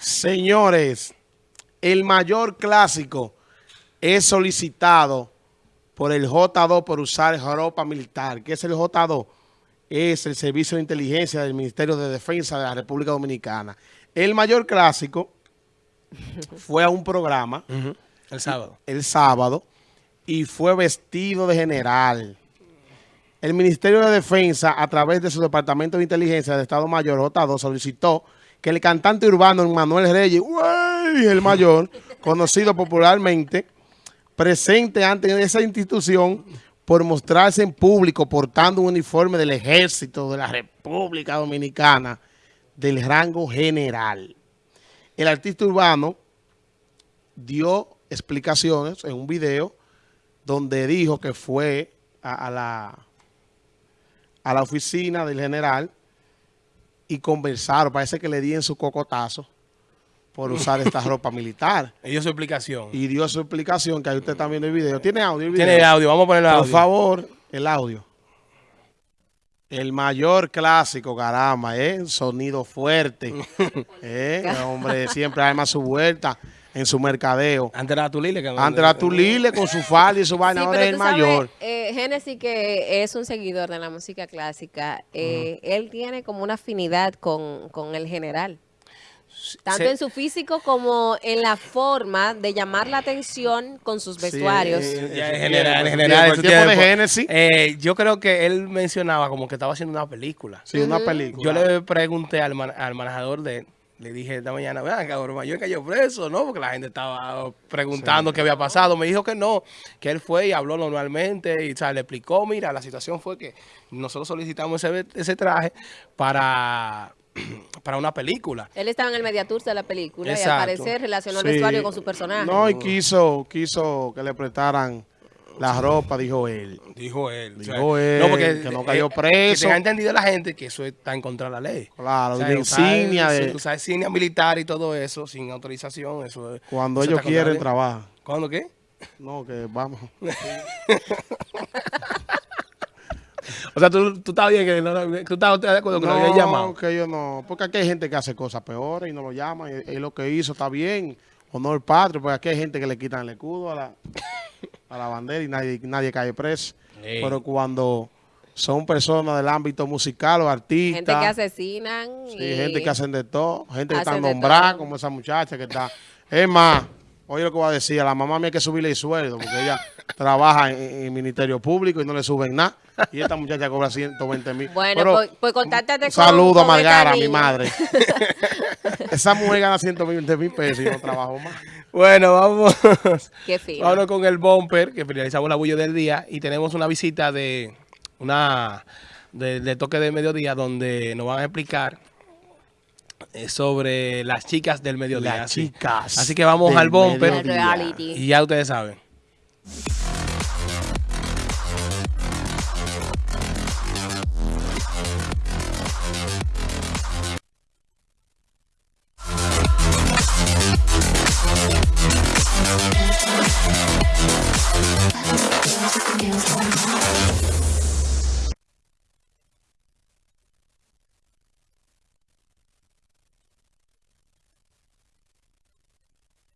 Señores, el mayor clásico es solicitado por el J2 por usar ropa militar. ¿Qué es el J2? Es el Servicio de Inteligencia del Ministerio de Defensa de la República Dominicana. El mayor clásico fue a un programa el sábado. El sábado y fue vestido de general. El Ministerio de Defensa, a través de su Departamento de Inteligencia del Estado Mayor, J2, solicitó que el cantante urbano Manuel Reyes, el mayor, conocido popularmente, presente ante esa institución por mostrarse en público portando un uniforme del Ejército de la República Dominicana del rango general. El artista urbano dio explicaciones en un video donde dijo que fue a, la, a la oficina del general y conversaron. Parece que le di en su cocotazo por usar esta ropa militar. Y dio su explicación. Y dio su explicación, que ahí usted está viendo el video. ¿Tiene audio el video? Tiene audio, vamos a poner el audio. Por favor, el audio. El mayor clásico, caramba, ¿eh? Sonido fuerte. ¿eh? hombre siempre arma su vuelta en su mercadeo. Antes era Tulile. Que Antes era Tulile con su falda y su vaina, ahora es el mayor. Eh, Genesis, que es un seguidor de la música clásica, eh, él tiene como una afinidad con, con el general. Tanto en su físico como en la forma de llamar la atención con sus vestuarios. Sí, en general, en general, el tiempo de Genesis. Eh, yo creo que él mencionaba como que estaba haciendo una película. Sí, una película. Yo le pregunté al, al manejador de le dije esta mañana, vean, cabrón, mayor cayó preso, ¿no? Porque la gente estaba preguntando qué había pasado. Me dijo que no, que él fue y habló normalmente y o le explicó, mira, la situación fue que nosotros solicitamos ese, traje para para una película. Él estaba en el mediatur de la película y al parecer relacionó el vestuario con su personaje. No, y quiso, quiso que le prestaran la ropa, dijo él. Dijo él. Dijo él, no, porque, que no cayó eh, preso. Que tenga entendido la gente que eso está en contra de la ley. Claro, de insignia. De... Usar insignia militar y todo eso sin autorización. eso Cuando ellos quieren, trabajar. ¿Cuándo qué? No, que vamos. o sea, tú, tú estás bien que no, tú estás de acuerdo que no, lo había llamado. No, que yo no. Porque aquí hay gente que hace cosas peores y no lo llama. Y, lo que hizo está bien. Honor patrio. Porque aquí hay gente que le quitan el escudo a la a la bandera y nadie, nadie cae preso. Pero cuando son personas del ámbito musical o artistas. Gente que asesinan. Sí, gente que hacen de todo. Gente que está nombrada, como esa muchacha que está. Es más, oye lo que voy a decir, a la mamá mía hay que subirle el sueldo, porque ella trabaja en, el Ministerio Público y no le suben nada. Y esta muchacha cobra 120 mil. Bueno, pues, pues contáctate con Saludo a Margara, mi madre. esa mujer gana 120 mil pesos y no trabajo más. Bueno, vamos. Qué fino. Vámonos con el bumper, que finalizamos la bulla del día. Y tenemos una visita de una de, toque de mediodía donde nos van a explicar eh, sobre las chicas del mediodía. Las chicas. Así que vamos al bumper. Y ya ustedes saben. music, music, music.